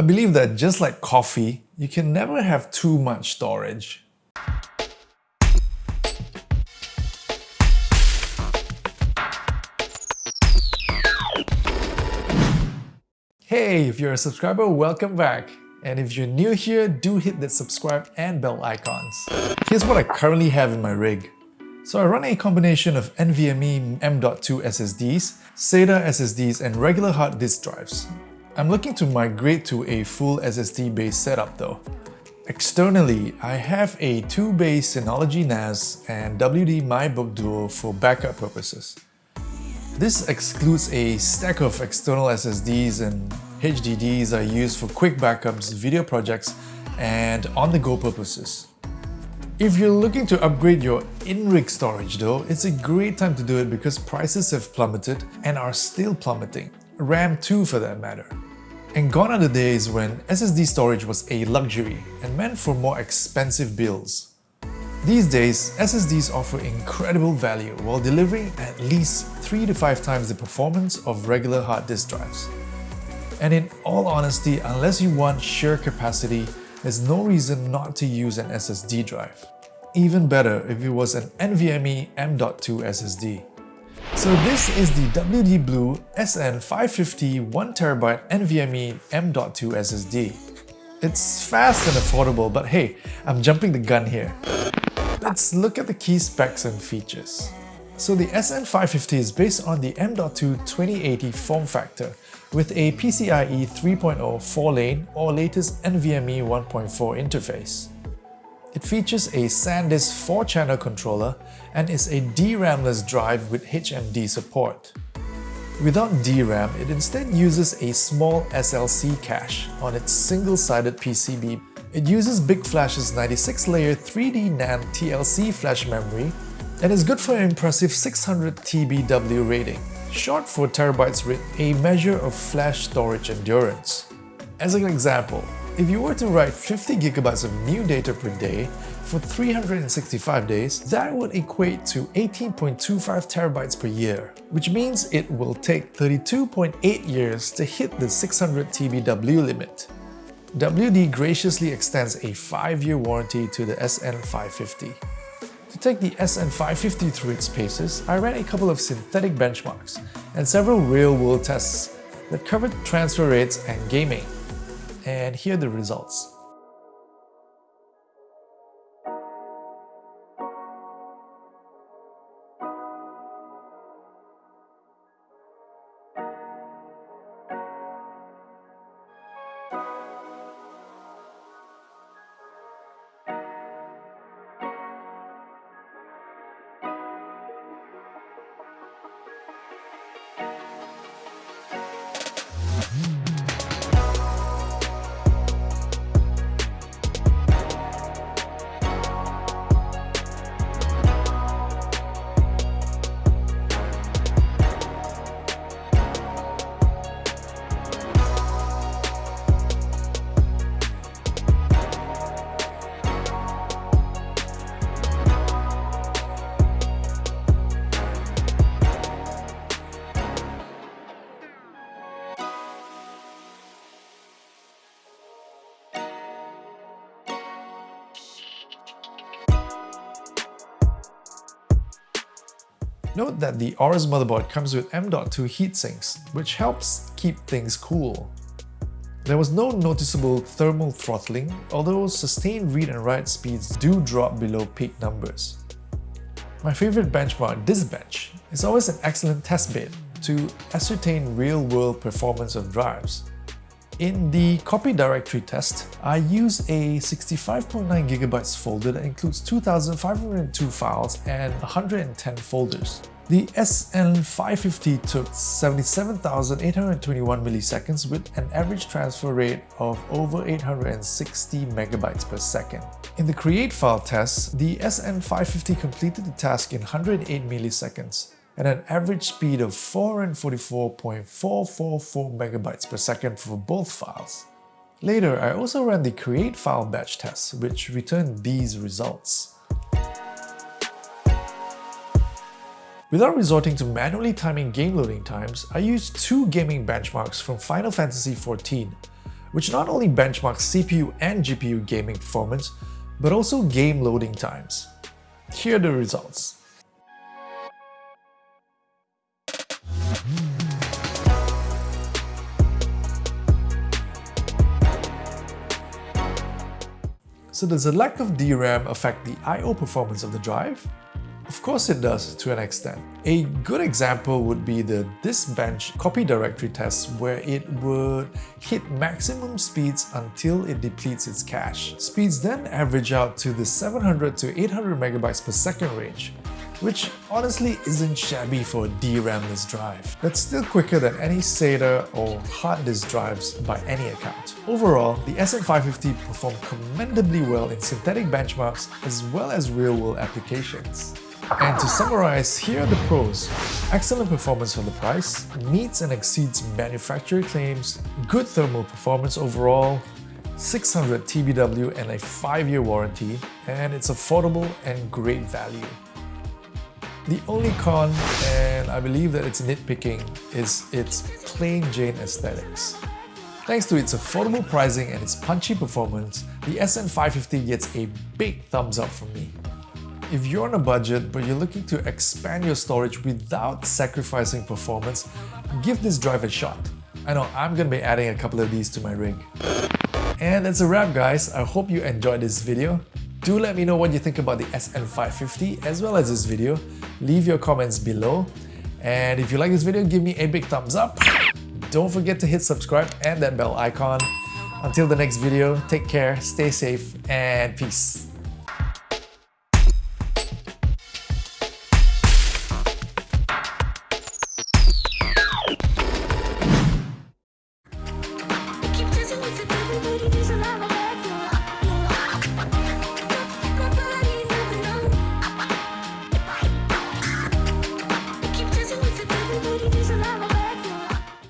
I believe that just like coffee, you can never have too much storage. Hey, if you're a subscriber, welcome back. And if you're new here, do hit that subscribe and bell icons. Here's what I currently have in my rig. So I run a combination of NVMe M.2 SSDs, SATA SSDs and regular hard disk drives. I'm looking to migrate to a full SSD based setup though. Externally, I have a 2-bay Synology NAS and WD MyBook Duo for backup purposes. This excludes a stack of external SSDs and HDDs I use for quick backups, video projects, and on-the-go purposes. If you're looking to upgrade your in-rig storage though, it's a great time to do it because prices have plummeted and are still plummeting, RAM too for that matter. And gone are the days when SSD storage was a luxury and meant for more expensive builds. These days, SSDs offer incredible value while delivering at least 3 to 5 times the performance of regular hard disk drives. And in all honesty, unless you want sheer capacity, there's no reason not to use an SSD drive. Even better if it was an NVMe M.2 SSD. So this is the WD Blue SN550 1TB NVMe M.2 SSD. It's fast and affordable, but hey, I'm jumping the gun here. Let's look at the key specs and features. So the SN550 is based on the M.2 2080 form factor with a PCIe 3.0 4-lane or latest NVMe 1.4 interface. It features a SanDisk 4-channel controller and is a DRAM-less drive with HMB support. Without DRAM, it instead uses a small SLC cache on its single-sided PCB. It uses BiCS Flash's 96-layer 3D NAND TLC flash memory and is good for an impressive 600 TBW rating, short for terabytes rate, a measure of flash storage endurance. As an example, if you were to write 50 gigabytes of new data per day for 365 days, that would equate to 18.25 terabytes per year, which means it will take 32.8 years to hit the 600 TBW limit. WD graciously extends a 5-year warranty to the SN550. To take the SN550 through its paces, I ran a couple of synthetic benchmarks and several real-world tests that covered transfer rates and gaming and here are the results. Note that the Aorus motherboard comes with M.2 heatsinks, which helps keep things cool. There was no noticeable thermal throttling, although sustained read and write speeds do drop below peak numbers. My favorite benchmark, DiskBench, is always an excellent test bed to ascertain real-world performance of drives. In the copy directory test, I use a 65.9GB folder that includes 2,502 files and 110 folders. The SN550 took 77,821 milliseconds with an average transfer rate of over 860 megabytes per second. In the create file test, the SN550 completed the task in 108 milliseconds at an average speed of 444.444 megabytes per second for both files. Later, I also ran the create file batch test, which returned these results. Without resorting to manually timing game loading times, I used two gaming benchmarks from Final Fantasy XIV, which not only benchmarks CPU and GPU gaming performance, but also game loading times. Here are the results. So does the lack of DRAM affect the I.O. performance of the drive? Of course it does, to an extent. A good example would be the disk bench copy directory test where it would hit maximum speeds until it depletes its cache. Speeds then average out to the 700 to 800 megabytes per second range, which honestly isn't shabby for a DRAMless drive. That's still quicker than any SATA or hard disk drives by any account. Overall, the SN550 performed commendably well in synthetic benchmarks as well as real-world applications. And to summarize, here are the pros. Excellent performance for the price, meets and exceeds manufacturer claims, good thermal performance overall, 600 TBW and a 5-year warranty, and it's affordable and great value. The only con, and I believe that it's nitpicking, is its plain Jane aesthetics. Thanks to its affordable pricing and its punchy performance, the SN550 gets a big thumbs up from me. If you're on a budget but you're looking to expand your storage without sacrificing performance, give this drive a shot. I know I'm gonna be adding a couple of these to my rig. And that's a wrap guys, I hope you enjoyed this video. Do let me know what you think about the SN550 as well as this video. Leave your comments below. And if you like this video, give me a big thumbs up. Don't forget to hit subscribe and that bell icon. Until the next video, take care, stay safe, and peace.